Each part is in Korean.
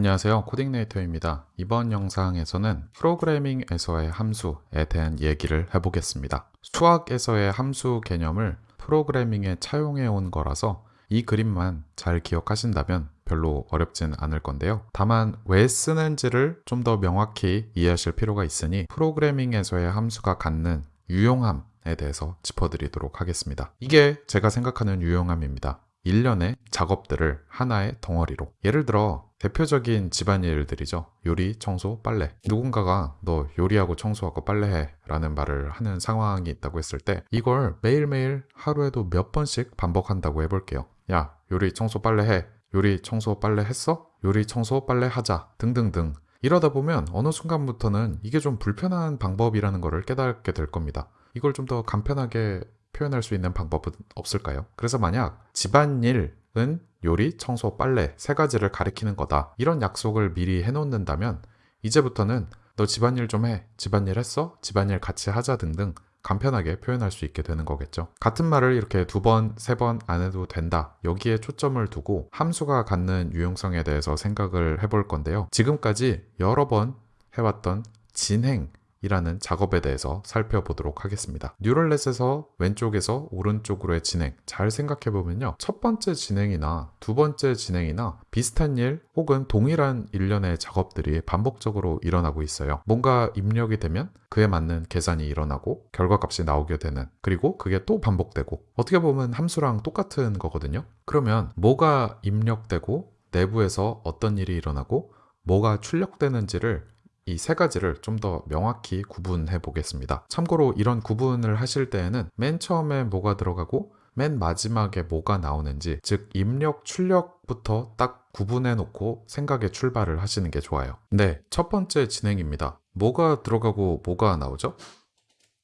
안녕하세요. 코딩네이터입니다. 이번 영상에서는 프로그래밍에서의 함수에 대한 얘기를 해보겠습니다. 수학에서의 함수 개념을 프로그래밍에 차용해 온 거라서 이 그림만 잘 기억하신다면 별로 어렵진 않을 건데요. 다만 왜 쓰는지를 좀 더 명확히 이해하실 필요가 있으니 프로그래밍에서의 함수가 갖는 유용함에 대해서 짚어드리도록 하겠습니다. 이게 제가 생각하는 유용함입니다 일련의 작업들을 하나의 덩어리로. 예를 들어 대표적인 집안일들이죠. 요리, 청소, 빨래. 누군가가 너 요리하고 청소하고 빨래해 라는 말을 하는 상황이 있다고 했을 때 이걸 매일매일 하루에도 몇 번씩 반복한다고 해볼게요 야 요리, 청소, 빨래해. 요리, 청소, 빨래 했어? 요리, 청소, 빨래 하자. 등등등. 이러다 보면 어느 순간부터는 이게 좀 불편한 방법이라는 것을 깨닫게 될 겁니다. 이걸 좀 더 간편하게 표현할 수 있는 방법은 없을까요? 그래서 만약 집안일은 요리, 청소, 빨래 세 가지를 가리키는 거다. 이런 약속을 미리 해놓는다면 이제부터는 너 집안일 좀 해. 집안일 했어? 집안일 같이 하자 등등 간편하게 표현할 수 있게 되는 거겠죠. 같은 말을 이렇게 두 번, 세 번 안 해도 된다. 여기에 초점을 두고 함수가 갖는 유용성에 대해서 생각을 해볼 건데요. 지금까지 여러 번 해왔던 진행, 이라는 작업에 대해서 살펴보도록 하겠습니다. 뉴럴넷에서 왼쪽에서 오른쪽으로의 진행 잘 생각해보면요. 첫 번째 진행이나 두 번째 진행이나 비슷한 일 혹은 동일한 일련의 작업들이 반복적으로 일어나고 있어요. 뭔가 입력이 되면 그에 맞는 계산이 일어나고 결과값이 나오게 되는 그리고 그게 또 반복되고 어떻게 보면 함수랑 똑같은 거거든요. 그러면 뭐가 입력되고 내부에서 어떤 일이 일어나고 뭐가 출력되는지를 이 세 가지를 좀 더 명확히 구분해 보겠습니다. 참고로 이런 구분을 하실 때에는 맨 처음에 뭐가 들어가고 맨 마지막에 뭐가 나오는지 즉 입력 출력부터 딱 구분해 놓고 생각에 출발을 하시는 게 좋아요. 네, 첫 번째 진행입니다. 뭐가 들어가고 뭐가 나오죠?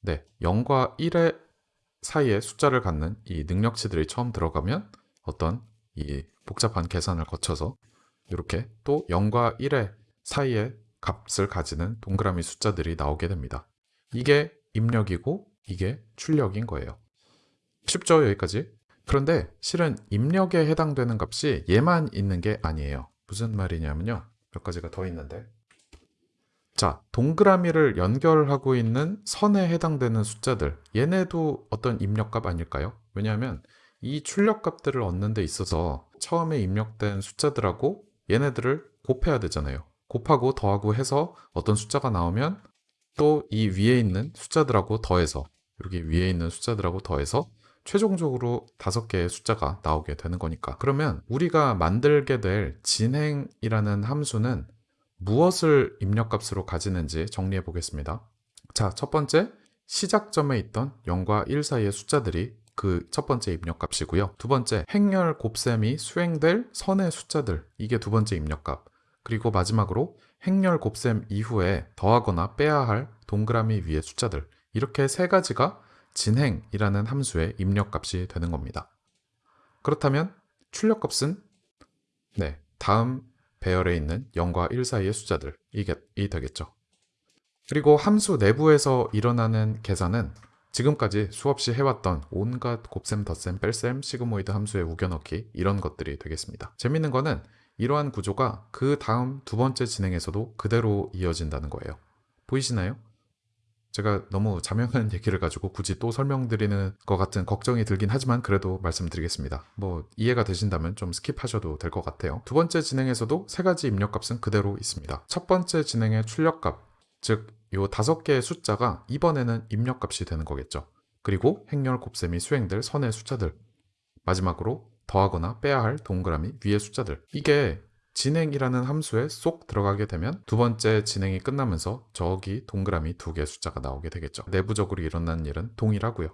네, 0과 1의 사이에 숫자를 갖는 이 능력치들이 처음 들어가면 어떤 이 복잡한 계산을 거쳐서 이렇게 또 0과 1의 사이에 값을 가지는 동그라미 숫자들이 나오게 됩니다. 이게 입력이고 이게 출력인 거예요. 쉽죠? 여기까지? 그런데 실은 입력에 해당되는 값이 얘만 있는 게 아니에요. 무슨 말이냐면요. 몇 가지가 더 있는데 자, 동그라미를 연결하고 있는 선에 해당되는 숫자들 얘네도 어떤 입력값 아닐까요? 왜냐하면 이 출력값들을 얻는 데 있어서 처음에 입력된 숫자들하고 얘네들을 곱해야 되잖아요. 곱하고 더하고 해서 어떤 숫자가 나오면 또 이 위에 있는 숫자들하고 더해서 이렇게 위에 있는 숫자들하고 더해서 최종적으로 다섯 개의 숫자가 나오게 되는 거니까. 그러면 우리가 만들게 될 진행이라는 함수는 무엇을 입력값으로 가지는지 정리해 보겠습니다. 자, 첫 번째 시작점에 있던 0과 1 사이의 숫자들이 그 첫 번째 입력값이고요. 두 번째 행렬 곱셈이 수행될 선의 숫자들. 이게 두 번째 입력값 그리고 마지막으로 행렬 곱셈 이후에 더하거나 빼야 할 동그라미 위의 숫자들 이렇게 세 가지가 진행이라는 함수의 입력값이 되는 겁니다. 그렇다면 출력값은 네 다음 배열에 있는 0과 1 사이의 숫자들 이게 이 되겠죠. 그리고 함수 내부에서 일어나는 계산은 지금까지 수없이 해왔던 온갖 곱셈, 덧셈, 뺄셈, sigmoid 함수의 우겨넣기 이런 것들이 되겠습니다. 재밌는 거는 이러한 구조가 그 다음 두 번째 진행에서도 그대로 이어진다는 거예요. 보이시나요? 제가 너무 자명한 얘기를 가지고 굳이 또 설명드리는 것 같은 걱정이 들긴 하지만 그래도 말씀드리겠습니다. 뭐 이해가 되신다면 좀 skip하셔도 될 것 같아요. 두 번째 진행에서도 세 가지 입력값은 그대로 있습니다. 첫 번째 진행의 출력값, 즉 요 다섯 개의 숫자가 이번에는 입력값이 되는 거겠죠. 그리고 행렬 곱셈이 수행될 선의 숫자들 마지막으로 더하거나 빼야 할 동그라미 위의 숫자들. 이게 진행이라는 함수에 쏙 들어가게 되면 두 번째 진행이 끝나면서 저기 동그라미 두 개의 숫자가 나오게 되겠죠. 내부적으로 일어나는 일은 동일하고요.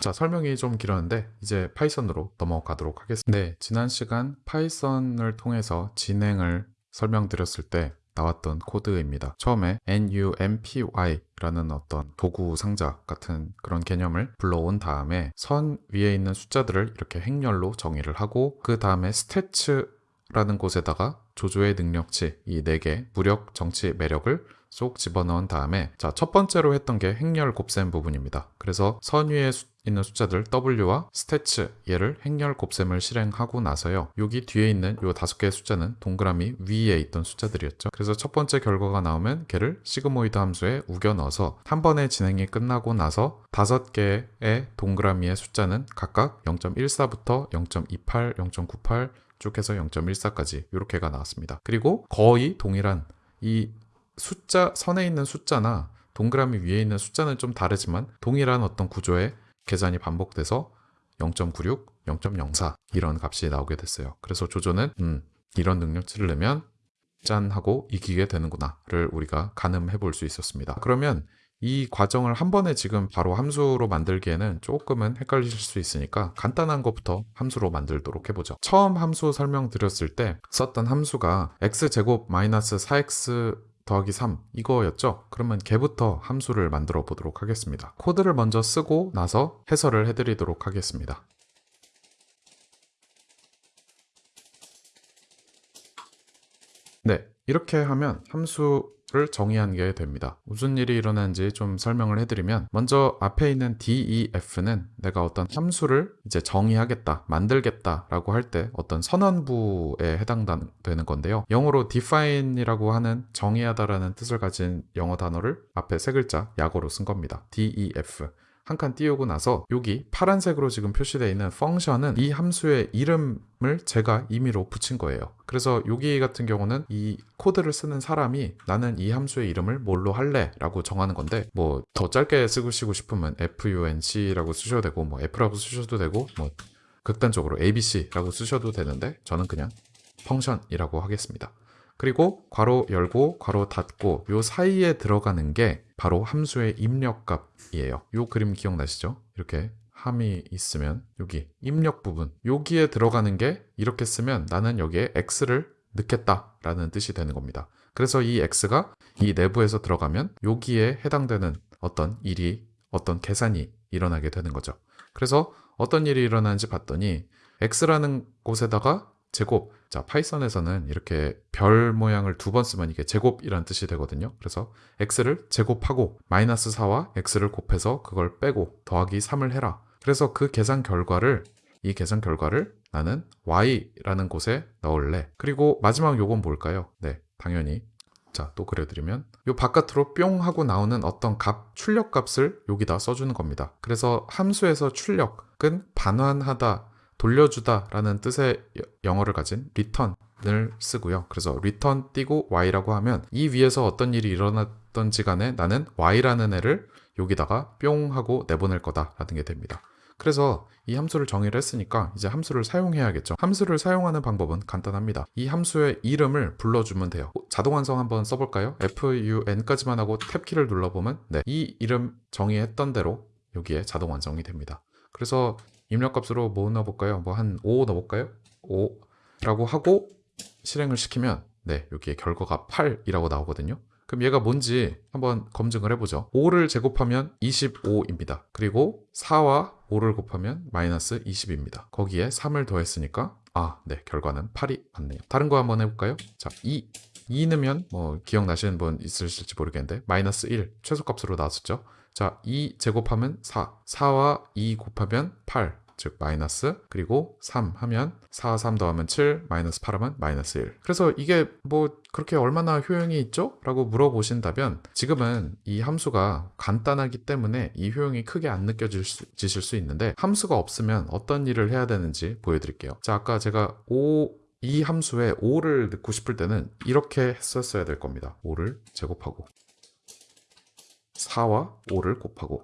자 설명이 좀 길었는데 이제 Python으로 넘어가도록 하겠습니다. 네 지난 시간 Python을 통해서 진행을 설명드렸을 때 나왔던 코드입니다. 처음에 numpy라는 어떤 도구 상자 같은 그런 개념을 불러온 다음에 선 위에 있는 숫자들을 이렇게 행렬로 정의를 하고 그 다음에 stats라는 곳에다가 조조의 능력치 이네개 무력, 정치, 매력을 쏙 집어넣은 다음에 자 첫 번째로 했던 게 행렬 곱셈 부분입니다. 그래서 선 위에 있는 숫자들 W와 stats 얘를 행렬 곱셈을 실행하고 나서요. 여기 뒤에 있는 요 다섯 개의 숫자는 동그라미 위에 있던 숫자들이었죠. 그래서 첫 번째 결과가 나오면 걔를 sigmoid 함수에 우겨 넣어서 한 번의 진행이 끝나고 나서 다섯 개의 동그라미의 숫자는 각각 0.14부터 0.28, 0.98 쭉 해서 0.14까지 이렇게가 나왔습니다. 그리고 거의 동일한 이 숫자 선에 있는 숫자나 동그라미 위에 있는 숫자는 좀 다르지만 동일한 어떤 구조의 계산이 반복돼서 0.96, 0.04 이런 값이 나오게 됐어요. 그래서 조조는 음, 이런 능력치를 내면 짠 하고 이기게 되는구나를 우리가 가늠해 볼 수 있었습니다. 그러면 이 과정을 한 번에 지금 바로 함수로 만들기에는 조금은 헷갈리실 수 있으니까 간단한 것부터 함수로 만들도록 해보죠. 처음 함수 설명드렸을 때 썼던 함수가 x제곱 마이너스 4x 더하기 3 이거였죠? 그러면 걔부터 함수를 만들어 보도록 하겠습니다. 코드를 먼저 쓰고 나서 해설을 해드리도록 하겠습니다. 네, 이렇게 하면 함수 를 정의하게 됩니다. 무슨 일이 일어나는지 좀 설명을 해드리면 먼저 앞에 있는 DEF는 내가 어떤 함수를 이제 정의하겠다, 만들겠다 라고 할 때 어떤 선언부에 해당되는 건데요. 영어로 define이라고 하는 정의하다 라는 뜻을 가진 영어 단어를 앞에 세 글자 약어로 쓴 겁니다. DEF. 한 칸 띄우고 나서 여기 파란색으로 지금 표시되어 있는 펑션은 이 함수의 이름을 제가 임의로 붙인 거예요. 그래서 여기 같은 경우는 이 코드를 쓰는 사람이 나는 이 함수의 이름을 뭘로 할래 라고 정하는 건데 뭐 더 짧게 쓰시고 싶으면 func라고 쓰셔도 되고 뭐 f라고 쓰셔도 되고 뭐 극단적으로 abc라고 쓰셔도 되는데 저는 그냥 펑션이라고 하겠습니다. 그리고 괄호 열고 괄호 닫고 요 사이에 들어가는 게 바로 함수의 입력값이에요. 요 그림 기억나시죠? 이렇게 함이 있으면 여기 입력 부분 여기에 들어가는 게 이렇게 쓰면 나는 여기에 x를 넣겠다 라는 뜻이 되는 겁니다. 그래서 이 x가 이 내부에서 들어가면 여기에 해당되는 어떤 일이 어떤 계산이 일어나게 되는 거죠. 그래서 어떤 일이 일어나는지 봤더니 x라는 곳에다가 제곱. 자, 파이썬에서는 이렇게 별 모양을 두 번 쓰면 이게 제곱이란 뜻이 되거든요. 그래서 x를 제곱하고 마이너스 4와 x를 곱해서 그걸 빼고 더하기 3을 해라. 그래서 그 계산 결과를 이 계산 결과를 나는 y라는 곳에 넣을래. 그리고 마지막 요건 뭘까요? 네, 당연히 자, 또 그려드리면 요 바깥으로 뿅 하고 나오는 어떤 값, 출력 값을 여기다 써주는 겁니다. 그래서 함수에서 출력은 반환하다, 돌려주다 라는 뜻의 영어를 가진 return을 쓰고요. 그래서 return 띄고 y라고 하면 이 위에서 어떤 일이 일어났던지 간에 나는 y라는 애를 여기다가 뿅 하고 내보낼 거다 라는 게 됩니다. 그래서 이 함수를 정의를 했으니까 이제 함수를 사용해야겠죠. 함수를 사용하는 방법은 간단합니다. 이 함수의 이름을 불러주면 돼요. 자동 완성 한번 써볼까요? fun까지만 하고 탭키를 눌러보면 네, 이 이름 정의했던 대로 여기에 자동 완성이 됩니다. 그래서 입력값으로 뭐 넣어볼까요? 뭐 한 5 넣어볼까요? 5 라고 하고 실행을 시키면 네 여기에 결과가 8이라고 나오거든요. 그럼 얘가 뭔지 한번 검증을 해보죠. 5를 제곱하면 25입니다. 그리고 4와 5를 곱하면 마이너스 20입니다. 거기에 3을 더했으니까 아, 네, 결과는 8이 맞네요. 다른 거 한번 해볼까요? 자, 2. 2 넣으면 뭐 기억나시는 분 있으실지 모르겠는데 마이너스 1 최소값으로 나왔었죠. 자, 2 제곱하면 4. 4와 2 곱하면 8. 즉 마이너스 그리고 3 하면 4, 3 더하면 7 마이너스 8 하면 마이너스 1 그래서 이게 뭐 그렇게 얼마나 효용이 있죠? 라고 물어보신다면 지금은 이 함수가 간단하기 때문에 이 효용이 크게 안 느껴지실 수 있는데 함수가 없으면 어떤 일을 해야 되는지 보여드릴게요 자 아까 제가 5 이 함수에 5를 넣고 싶을 때는 이렇게 했었어야 될 겁니다 5를 제곱하고 4와 5를 곱하고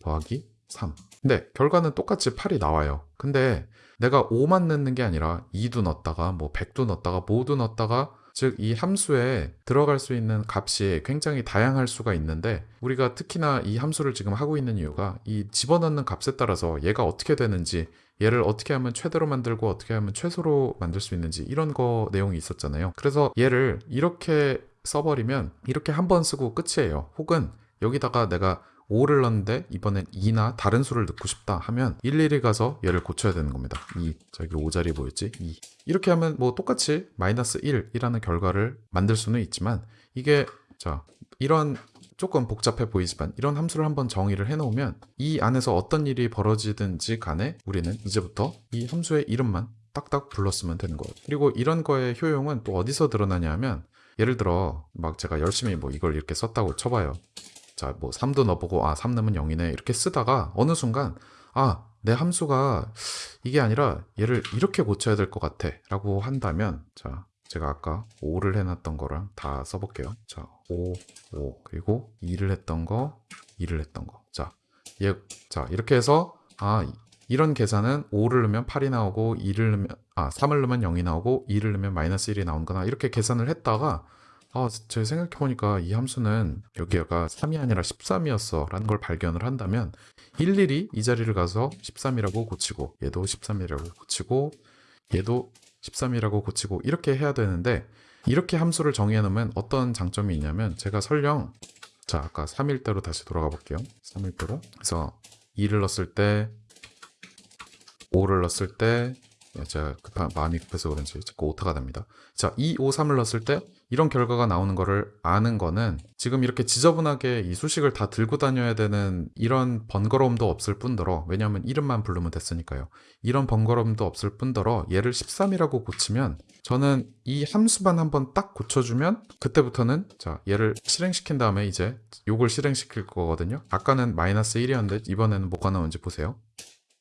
더하기 3. 네, 결과는 똑같이 8이 나와요. 근데 내가 5만 넣는 게 아니라 2도 넣었다가 뭐 100도 넣었다가 모두 넣었다가 즉 이 함수에 들어갈 수 있는 값이 굉장히 다양할 수가 있는데 우리가 특히나 이 함수를 지금 하고 있는 이유가 이 집어넣는 값에 따라서 얘가 어떻게 되는지 얘를 어떻게 하면 최대로 만들고 어떻게 하면 최소로 만들 수 있는지 이런 거 내용이 있었잖아요. 그래서 얘를 이렇게 써버리면 이렇게 한 번 쓰고 끝이에요. 혹은 여기다가 내가 5를 넣었는데 이번엔 2나 다른 수를 넣고 싶다 하면 일일이 가서 얘를 고쳐야 되는 겁니다. 2, 저기 5자리 뭐였지? 2. 이렇게 하면 뭐 똑같이 마이너스 1이라는 결과를 만들 수는 있지만 이게 자 이런 조금 복잡해 보이지만 이런 함수를 한번 정의를 해놓으면 이 안에서 어떤 일이 벌어지든지 간에 우리는 이제부터 이 함수의 이름만 딱딱 불렀으면 되는 거예요. 그리고 이런 거의 효용은 또 어디서 드러나냐 하면 예를 들어 막 제가 열심히 뭐 이걸 이렇게 썼다고 쳐봐요. 자, 뭐 3도 넣어보고 아, 3 넣으면 0이네. 이렇게 쓰다가 어느 순간 아, 내 함수가 이게 아니라 얘를 이렇게 고쳐야 될 것 같아. 라고 한다면 자, 제가 아까 5를 해놨던 거랑 다 써볼게요. 자, 5, 5. 그리고 2를 했던 거, 2를 했던 거. 자, 얘, 자, 이렇게 해서 아, 이런 계산은 5를 넣으면 8이 나오고 2를 넣으면 아 3을 넣으면 0이 나오고 2를 넣으면 마이너스 1이 나오는구나 이렇게 계산을 했다가 아 제가 생각해보니까 이 함수는 여기가 3이 아니라 13이었어 라는 걸 발견을 한다면 일일이 이 자리를 가서 13이라고 고치고 얘도 13이라고 고치고 얘도 13이라고 고치고 이렇게 해야 되는데 이렇게 함수를 정의해 놓으면 어떤 장점이 있냐면 제가 설령 자 아까 3일대로 다시 돌아가 볼게요 3일대로 그래서 2를 넣었을 때 5를 넣었을 때 예, 제가 급한 마음이 급해서 그런지 자꾸 오타가 됩니다. 자, 2, 5, 3을 넣었을 때 이런 결과가 나오는 거를 아는 거는 지금 이렇게 지저분하게 이 수식을 다 들고 다녀야 되는 이런 번거로움도 없을 뿐더러 왜냐하면 이름만 부르면 됐으니까요. 이런 번거로움도 없을 뿐더러 얘를 13이라고 고치면 저는 이 함수만 한번 딱 고쳐주면 그때부터는 자 얘를 실행시킨 다음에 이제 요걸 실행시킬 거거든요. 아까는 마이너스 1이었는데 이번에는 뭐가 나오는지 보세요.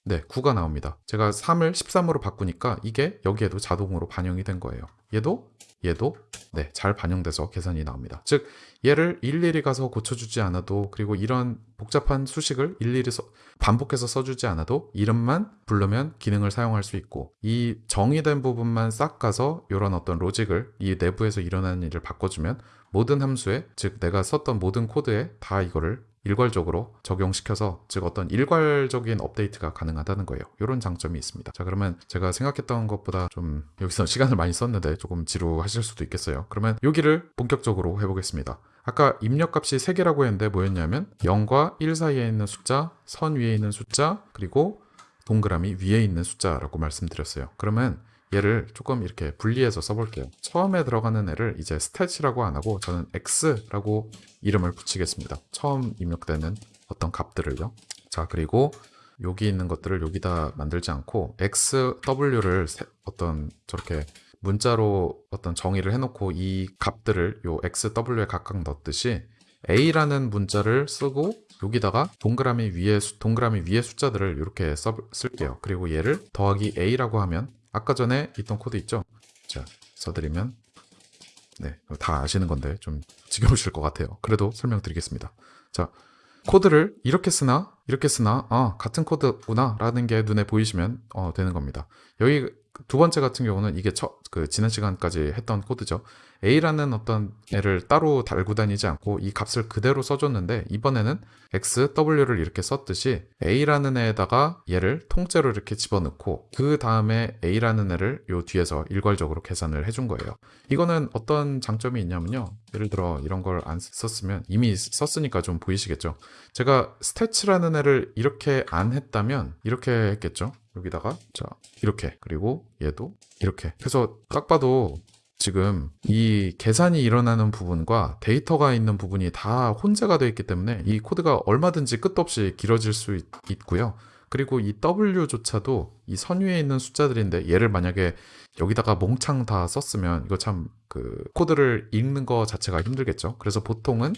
네, 9가 나옵니다. 제가 3을 13으로 바꾸니까 이게 여기에도 자동으로 반영이 된 거예요. 얘도 얘도 네, 잘 반영돼서 계산이 나옵니다. 즉 얘를 일일이 가서 고쳐주지 않아도 그리고 이런 복잡한 수식을 일일이 써- 반복해서 써주지 않아도 이름만 부르면 기능을 사용할 수 있고 이 정의된 부분만 싹 가서 이런 어떤 로직을 이 내부에서 일어나는 일을 바꿔주면 모든 함수에 즉 내가 썼던 모든 코드에 다 이거를 일괄적으로 적용시켜서 즉 어떤 일괄적인 업데이트가 가능하다는 거예요. 이런 장점이 있습니다. 자 그러면 제가 생각했던 것보다 좀 여기서 시간을 많이 썼는데 조금 지루하실 수도 있겠어요. 그러면 여기를 본격적으로 해보겠습니다. 아까 입력값이 3개라고 했는데 뭐였냐면 0과 1 사이에 있는 숫자, 선 위에 있는 숫자, 그리고 동그라미 위에 있는 숫자라고 말씀드렸어요. 그러면 얘를 조금 이렇게 분리해서 써볼게요. 처음에 들어가는 애를 이제 stat이라고 안 하고 저는 x라고 이름을 붙이겠습니다. 처음 입력되는 어떤 값들을요. 자, 그리고 여기 있는 것들을 여기다 만들지 않고 xw를 어떤 저렇게 문자로 어떤 정의를 해놓고 이 값들을 요 xw에 각각 넣듯이 a라는 문자를 쓰고 여기다가 동그라미 위에 수- 동그라미 위에 숫자들을 이렇게 써, 쓸게요. 그리고 얘를 더하기 a라고 하면 아까 전에 있던 코드 있죠? 자, 써드리면 네, 다 아시는 건데 좀 지겨우실 것 같아요. 그래도 설명드리겠습니다. 자, 코드를 이렇게 쓰나 이렇게 쓰나 아 같은 코드구나 라는 게 눈에 보이시면 어, 되는 겁니다. 여기 두 번째 같은 경우는 이게 처, 그 지난 시간까지 했던 코드죠. A라는 어떤 애를 따로 달고 다니지 않고 이 값을 그대로 써줬는데 이번에는 X, W를 이렇게 썼듯이 A라는 애에다가 얘를 통째로 이렇게 집어넣고 그 다음에 A라는 애를 요 뒤에서 일괄적으로 계산을 해준 거예요. 이거는 어떤 장점이 있냐면요. 예를 들어 이런 걸 안 썼으면 이미 썼으니까 좀 보이시겠죠. 제가 stats라는 애를 이렇게 안 했다면 이렇게 했겠죠. 여기다가 자 이렇게 그리고 얘도 이렇게 해서 딱 봐도 지금 이 계산이 일어나는 부분과 데이터가 있는 부분이 다 혼재가 되어 있기 때문에 이 코드가 얼마든지 끝도 없이 길어질 수 있, 있고요. 그리고 이 W조차도 이 선 위에 있는 숫자들인데 얘를 만약에 여기다가 몽창 다 썼으면 이거 참 그 코드를 읽는 거 자체가 힘들겠죠. 그래서 보통은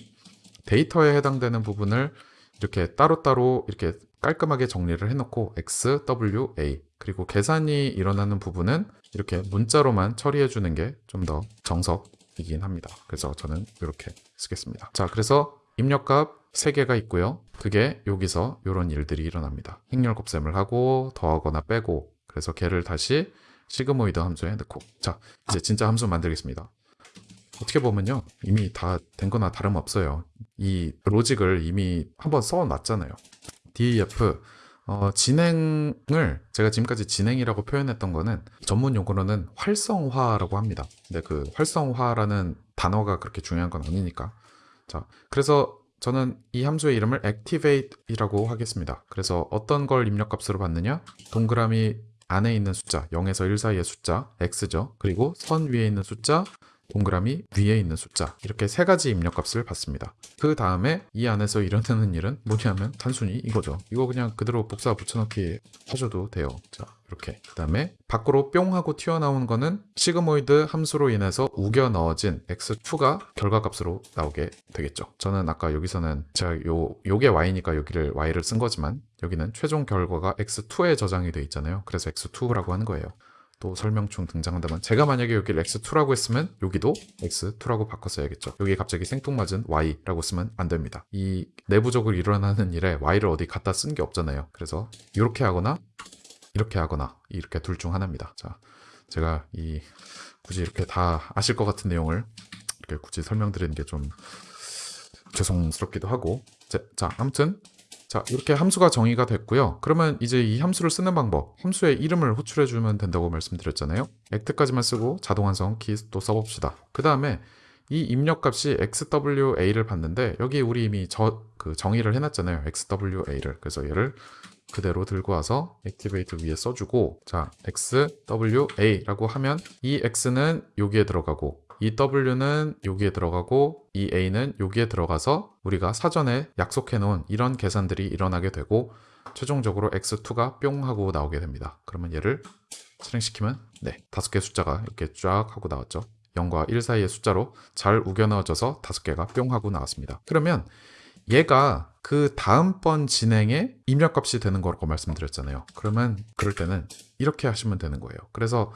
데이터에 해당되는 부분을 이렇게 따로따로 이렇게 깔끔하게 정리를 해놓고 X, W, A 그리고 계산이 일어나는 부분은 이렇게 문자로만 처리해 주는 게 좀 더 정석이긴 합니다. 그래서 저는 이렇게 쓰겠습니다. 자, 그래서 입력값 3개가 있고요. 그게 여기서 이런 일들이 일어납니다. 행렬 곱셈을 하고 더하거나 빼고 그래서 걔를 다시 시그모이드 함수에 넣고 자, 이제 진짜 함수 만들겠습니다. 어떻게 보면요. 이미 다 된 거나 다름없어요. 이 로직을 이미 한번 써놨잖아요. DEF 어, 진행을 제가 지금까지 진행이라고 표현했던 거는 전문 용어로는 활성화라고 합니다. 근데 그 활성화라는 단어가 그렇게 중요한 건 아니니까. 자, 그래서 저는 이 함수의 이름을 activate이라고 하겠습니다. 그래서 어떤 걸 입력값으로 받느냐? 동그라미 안에 있는 숫자, 0에서 1 사이의 숫자, x죠. 그리고 선 위에 있는 숫자, 동그라미 위에 있는 숫자 이렇게 세 가지 입력값을 받습니다. 그 다음에 이 안에서 일어나는 일은 뭐냐면 단순히 이거죠. 이거 그냥 그대로 복사 붙여넣기 하셔도 돼요. 자 이렇게 그 다음에 밖으로 뿅 하고 튀어나온 거는 시그모이드 함수로 인해서 우겨 넣어진 x2가 결과값으로 나오게 되겠죠. 저는 아까 여기서는 제가 요 요게 y니까 여기를 y를 쓴 거지만 여기는 최종 결과가 x2에 저장이 돼 있잖아요. 그래서 x2라고 하는 거예요. 또 설명충 등장한다면 제가 만약에 여기를 x2라고 했으면 여기도 x2라고 바꿨어야겠죠. 여기 갑자기 생뚱맞은 y라고 쓰면 안 됩니다. 이 내부적으로 일어나는 일에 y를 어디 갖다 쓴 게 없잖아요. 그래서 이렇게 하거나 이렇게 하거나 이렇게 둘 중 하나입니다. 자, 제가 이 굳이 이렇게 다 아실 것 같은 내용을 이렇게 굳이 설명드리는 게 좀 죄송스럽기도 하고 자, 자 아무튼 자 이렇게 함수가 정의가 됐고요. 그러면 이제 이 함수를 쓰는 방법 함수의 이름을 호출해 주면 된다고 말씀드렸잖아요. 액트까지만 쓰고 자동 완성 키 또 써봅시다. 그 다음에 이 입력값이 xwa를 받는데 여기 우리 이미 저, 그 정의를 해놨잖아요. Xwa를. 그래서 얘를 그대로 들고 와서 액티베이트 위에 써주고 자 xwa라고 하면 이 x는 여기에 들어가고 이 w는 여기에 들어가고 이 a는 여기에 들어가서 우리가 사전에 약속해 놓은 이런 계산들이 일어나게 되고 최종적으로 x2가 뿅 하고 나오게 됩니다. 그러면 얘를 실행시키면 네 다섯 개 숫자가 이렇게 쫙 하고 나왔죠. 0과 1 사이의 숫자로 잘 우겨 넣어져서 다섯 개가 뿅 하고 나왔습니다. 그러면 얘가 그 다음번 진행에 입력값이 되는 거라고 말씀드렸잖아요. 그러면 그럴 때는 이렇게 하시면 되는 거예요. 그래서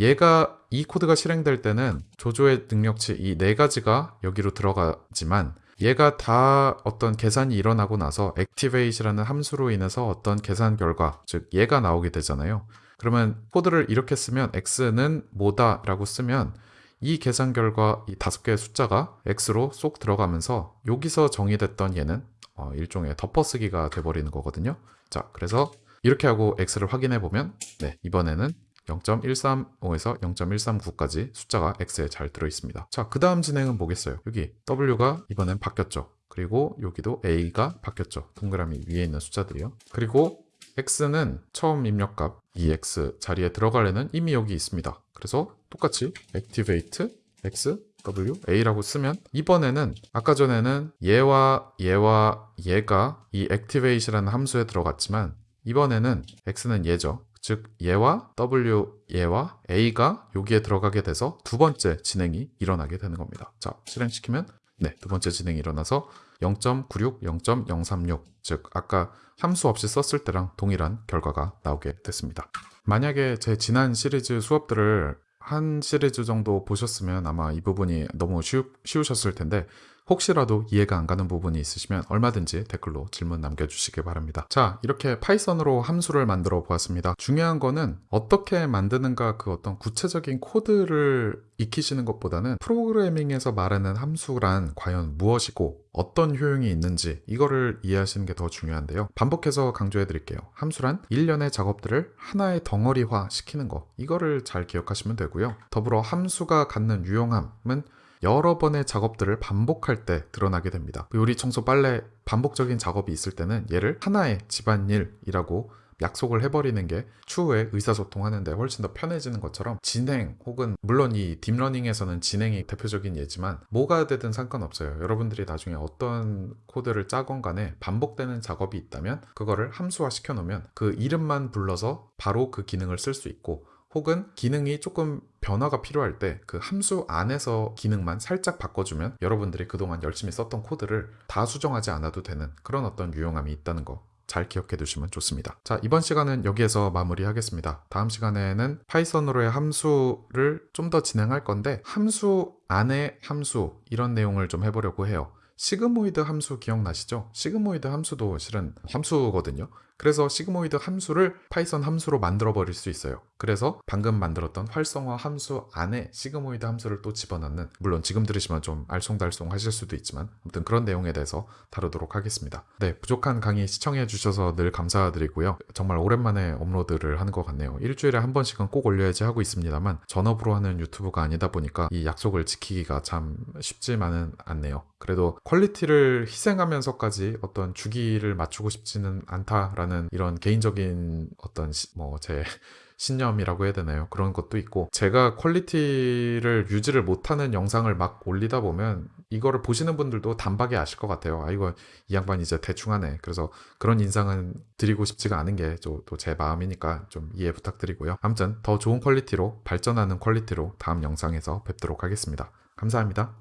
얘가 이 코드가 실행될 때는 조조의 능력치 이 네 가지가 여기로 들어가지만 얘가 다 어떤 계산이 일어나고 나서 activate라는 함수로 인해서 어떤 계산 결과 즉 얘가 나오게 되잖아요. 그러면 코드를 이렇게 쓰면 x는 뭐다 라고 쓰면 이 계산 결과 이 다섯 개의 숫자가 x로 쏙 들어가면서 여기서 정의됐던 얘는 어, 일종의 덮어쓰기가 돼버리는 거거든요. 자, 그래서 이렇게 하고 x를 확인해 보면 네, 이번에는 0.135에서 0.139까지 숫자가 x에 잘 들어 있습니다. 자, 그 다음 진행은 뭐겠어요? 여기 w가 이번엔 바뀌었죠. 그리고 여기도 a가 바뀌었죠. 동그라미 위에 있는 숫자들이요. 그리고 x는 처음 입력값 2x 자리에 들어가려는 이미 여기 있습니다. 그래서 똑같이 activate x w a라고 쓰면 이번에는 아까 전에는 얘와 얘와 얘가 이 activate라는 함수에 들어갔지만 이번에는 x는 얘죠. 즉 얘와 w 얘와 a가 여기에 들어가게 돼서 두 번째 진행이 일어나게 되는 겁니다. 자 실행시키면 네, 두 번째 진행이 일어나서 0.96, 0.036, 즉 아까 함수 없이 썼을 때랑 동일한 결과가 나오게 됐습니다. 만약에 제 지난 시리즈 수업들을 한 시리즈 정도 보셨으면 아마 이 부분이 너무 쉬우, 쉬우셨을 텐데 혹시라도 이해가 안 가는 부분이 있으시면 얼마든지 댓글로 질문 남겨주시기 바랍니다. 자, 이렇게 Python으로 함수를 만들어 보았습니다. 중요한 거는 어떻게 만드는가 그 어떤 구체적인 코드를 익히시는 것보다는 프로그래밍에서 말하는 함수란 과연 무엇이고 어떤 효용이 있는지 이거를 이해하시는 게 더 중요한데요. 반복해서 강조해 드릴게요. 함수란 일련의 작업들을 하나의 덩어리화 시키는 거 이거를 잘 기억하시면 되고요. 더불어 함수가 갖는 유용함은 여러 번의 작업들을 반복할 때 드러나게 됩니다. 요리, 청소, 빨래 반복적인 작업이 있을 때는 얘를 하나의 집안일이라고 약속을 해버리는 게 추후에 의사소통하는데 훨씬 더 편해지는 것처럼 진행 혹은 물론 이 딥러닝에서는 진행이 대표적인 예지만 뭐가 되든 상관없어요. 여러분들이 나중에 어떤 코드를 짜건 간에 반복되는 작업이 있다면 그거를 함수화 시켜 놓으면 그 이름만 불러서 바로 그 기능을 쓸 수 있고 혹은 기능이 조금 변화가 필요할 때 그 함수 안에서 기능만 살짝 바꿔주면 여러분들이 그동안 열심히 썼던 코드를 다 수정하지 않아도 되는 그런 어떤 유용함이 있다는 거 잘 기억해 두시면 좋습니다. 자, 이번 시간은 여기에서 마무리하겠습니다. 다음 시간에는 Python으로의 함수를 좀 더 진행할 건데 함수 안에 함수 이런 내용을 좀 해보려고 해요. sigmoid 함수 기억나시죠? sigmoid 함수도 실은 함수거든요. 그래서 sigmoid 함수를 Python 함수로 만들어 버릴 수 있어요. 그래서 방금 만들었던 활성화 함수 안에 sigmoid 함수를 또 집어넣는 물론 지금 들으시면 좀 알쏭달쏭 하실 수도 있지만 아무튼 그런 내용에 대해서 다루도록 하겠습니다. 네, 부족한 강의 시청해 주셔서 늘 감사드리고요. 정말 오랜만에 업로드를 하는 것 같네요. 일주일에 한 번씩은 꼭 올려야지 하고 있습니다만 전업으로 하는 유튜브가 아니다 보니까 이 약속을 지키기가 참 쉽지만은 않네요. 그래도 퀄리티를 희생하면서까지 어떤 주기를 맞추고 싶지는 않다라 는 이런 개인적인 어떤 뭐제 신념이라고 해야 되나요? 그런 것도 있고 제가 퀄리티를 유지를 못하는 영상을 막 올리다 보면 이거를 보시는 분들도 단박에 아실 것 같아요. 아 이거 이 양반 이제 대충 하네. 그래서 그런 인상은 드리고 싶지가 않은 게 또 제 마음이니까 좀 이해 부탁드리고요. 아무튼 더 좋은 퀄리티로 발전하는 퀄리티로 다음 영상에서 뵙도록 하겠습니다. 감사합니다.